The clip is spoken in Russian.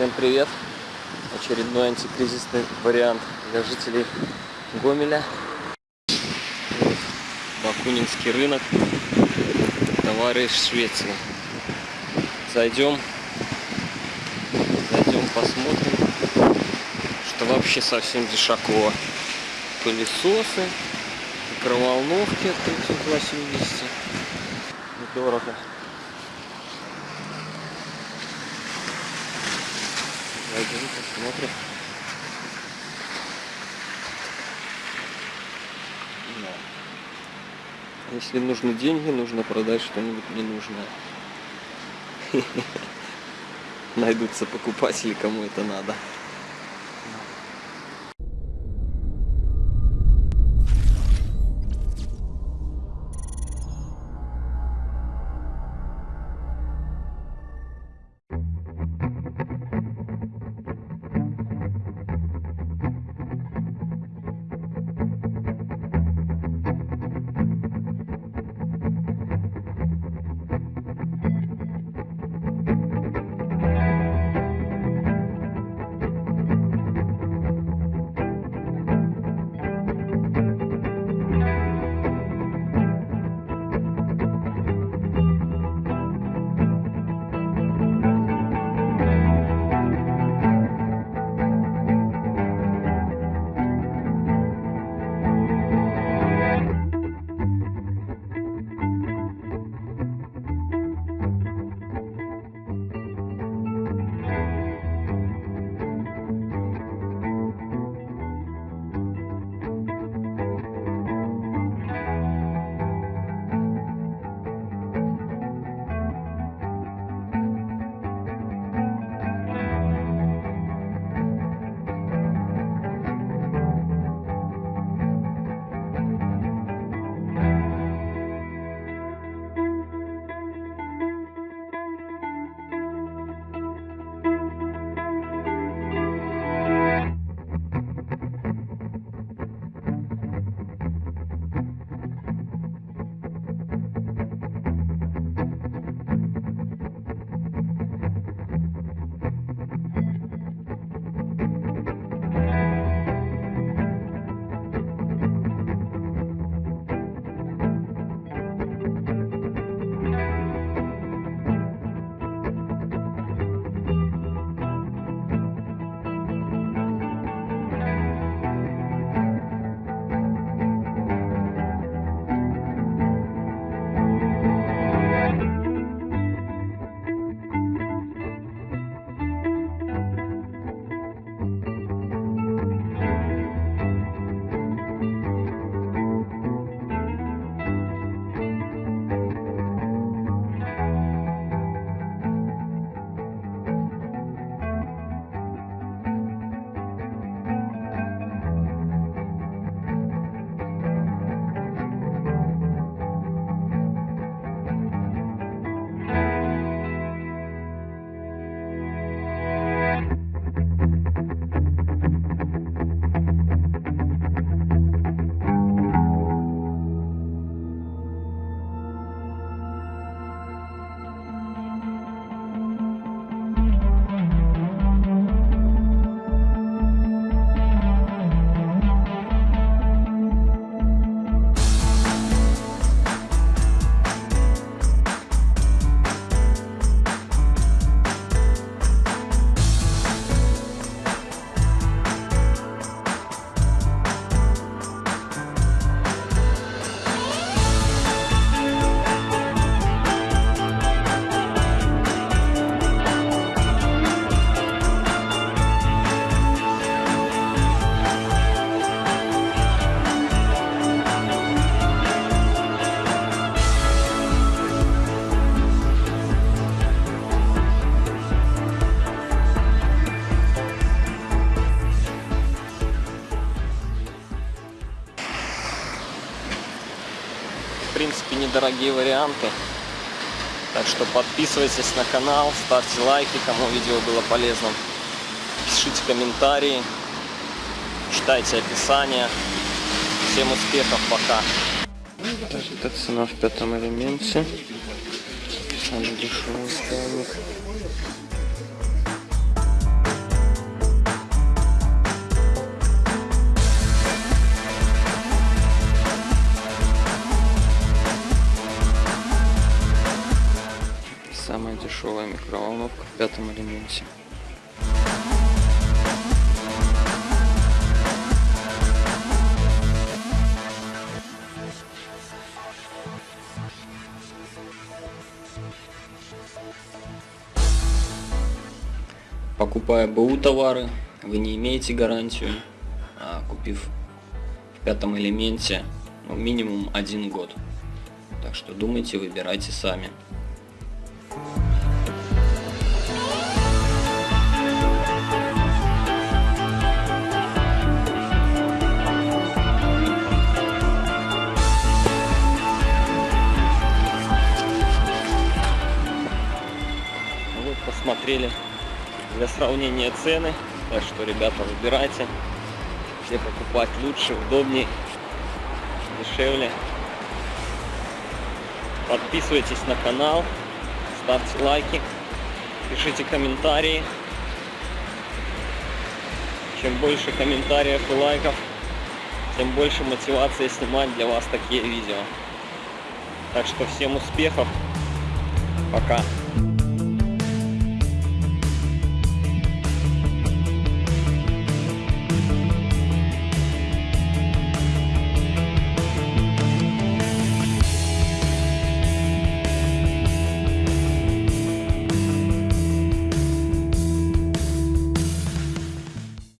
Всем привет! Очередной антикризисный вариант для жителей Гомеля. Вот, Бакунинский рынок. Товары из Швеции. Зайдем. Зайдем, посмотрим, что вообще совсем дешаково. Пылесосы, микроволновки от 380. Недорого. Зайдем, посмотрим. Да. Если нужны деньги, нужно продать что-нибудь ненужное. Найдутся покупатели, кому это надо. Недорогие варианты. Так что подписывайтесь на канал, ставьте лайки, кому видео было полезным. Пишите комментарии, читайте описание. Всем успехов, пока. Это цена в пятом элементе. Самый дешевый ставник. Кнопка в пятом элементе. Покупая БУ товары, вы не имеете гарантию, а купив в пятом элементе ну, минимум один год. Так что думайте, выбирайте сами. Посмотрели для сравнения цены. Так что, ребята, выбирайте, где покупать лучше, удобнее, дешевле. Подписывайтесь на канал, ставьте лайки, пишите комментарии. Чем больше комментариев и лайков, тем больше мотивации снимать для вас такие видео. Так что всем успехов. Пока.